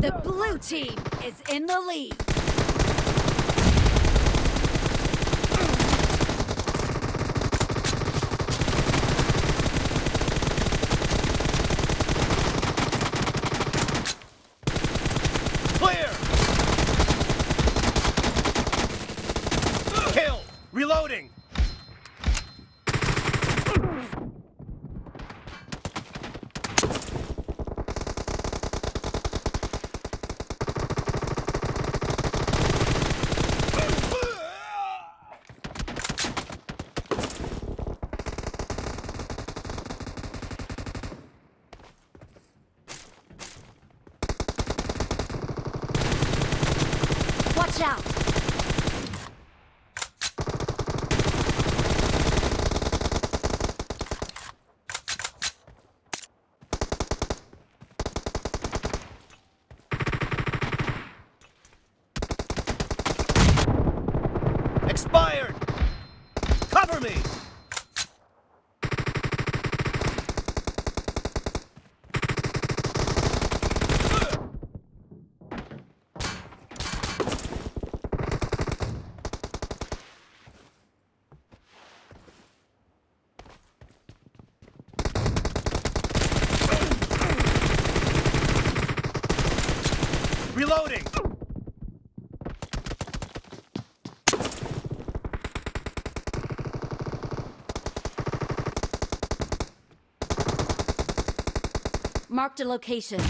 The blue team is in the lead. Clear! Kill! Reloading! Watch out! Expired! Cover me! Reloading! Marked a location.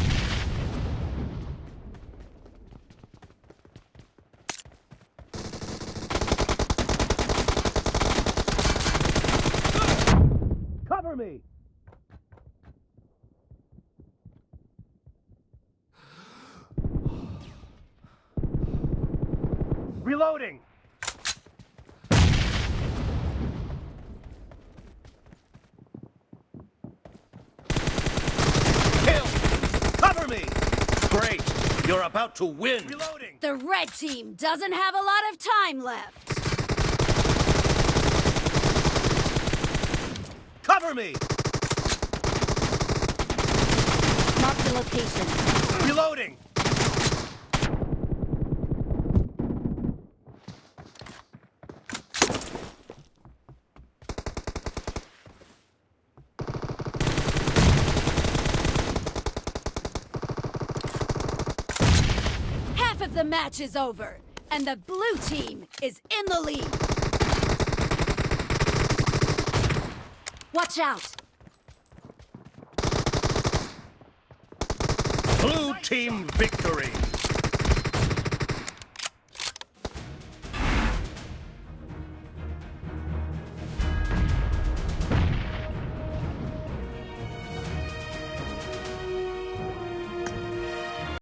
Cover me! Reloading! Kill! Cover me! Great! You're about to win! Reloading! The red team doesn't have a lot of time left. Cover me! Marked a location. Reloading! The match is over, and the blue team is in the lead. Watch out! Blue team victory!